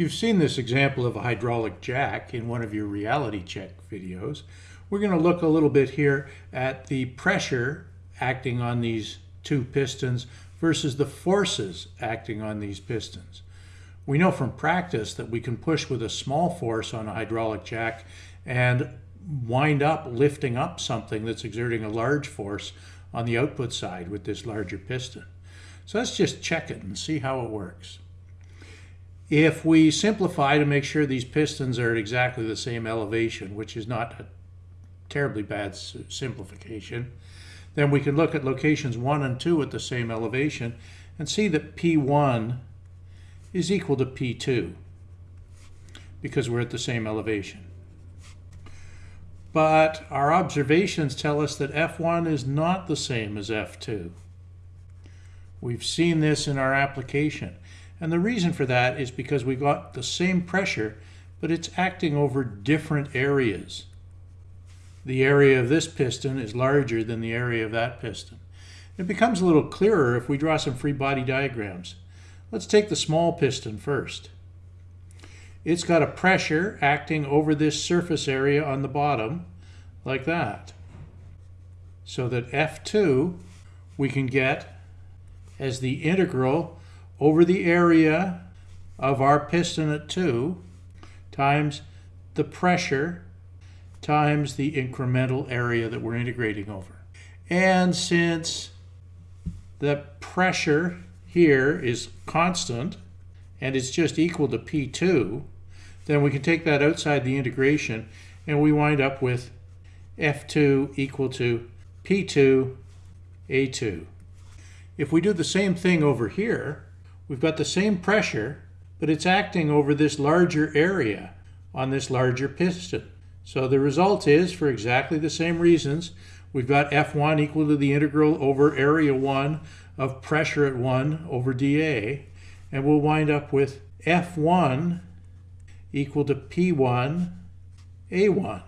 You've seen this example of a hydraulic jack in one of your reality check videos. We're going to look a little bit here at the pressure acting on these two pistons versus the forces acting on these pistons. We know from practice that we can push with a small force on a hydraulic jack and wind up lifting up something that's exerting a large force on the output side with this larger piston. So let's just check it and see how it works. If we simplify to make sure these pistons are at exactly the same elevation, which is not a terribly bad simplification, then we can look at locations 1 and 2 at the same elevation and see that P1 is equal to P2 because we're at the same elevation. But our observations tell us that F1 is not the same as F2. We've seen this in our application. And the reason for that is because we got the same pressure, but it's acting over different areas. The area of this piston is larger than the area of that piston. It becomes a little clearer if we draw some free body diagrams. Let's take the small piston first. It's got a pressure acting over this surface area on the bottom, like that. So that F2 we can get as the integral over the area of our piston at 2 times the pressure times the incremental area that we're integrating over. And since the pressure here is constant and it's just equal to P2, then we can take that outside the integration and we wind up with F2 equal to P2 A2. If we do the same thing over here, We've got the same pressure, but it's acting over this larger area on this larger piston. So the result is, for exactly the same reasons, we've got F1 equal to the integral over area 1 of pressure at 1 over dA, and we'll wind up with F1 equal to P1 A1.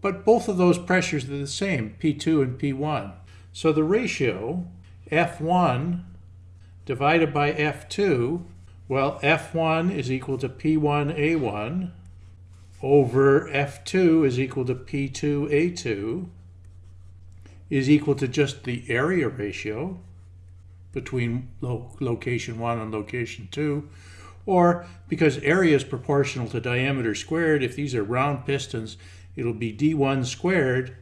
But both of those pressures are the same, P2 and P1. So the ratio F1 divided by F2, well, F1 is equal to P1A1 over F2 is equal to P2A2 is equal to just the area ratio between lo location 1 and location 2, or because area is proportional to diameter squared, if these are round pistons, it'll be d1 squared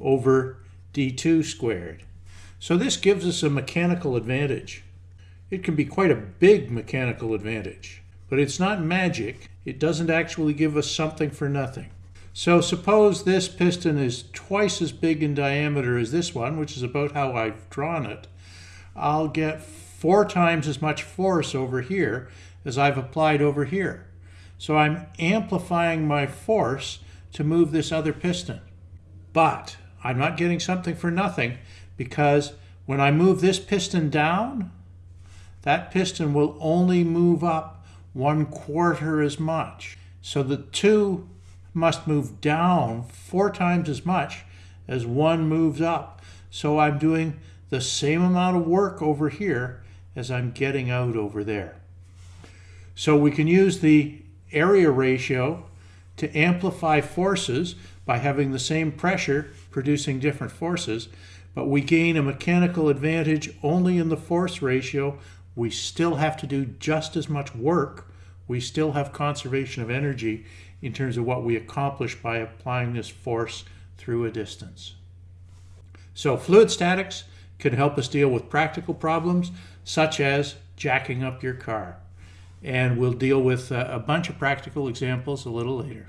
over d2 squared. So this gives us a mechanical advantage. It can be quite a big mechanical advantage, but it's not magic. It doesn't actually give us something for nothing. So suppose this piston is twice as big in diameter as this one, which is about how I've drawn it. I'll get four times as much force over here as I've applied over here. So I'm amplifying my force to move this other piston. But I'm not getting something for nothing because when I move this piston down, that piston will only move up one quarter as much. So the two must move down four times as much as one moves up. So I'm doing the same amount of work over here as I'm getting out over there. So we can use the area ratio to amplify forces by having the same pressure producing different forces, but we gain a mechanical advantage only in the force ratio we still have to do just as much work. We still have conservation of energy in terms of what we accomplish by applying this force through a distance. So fluid statics can help us deal with practical problems such as jacking up your car. And we'll deal with uh, a bunch of practical examples a little later.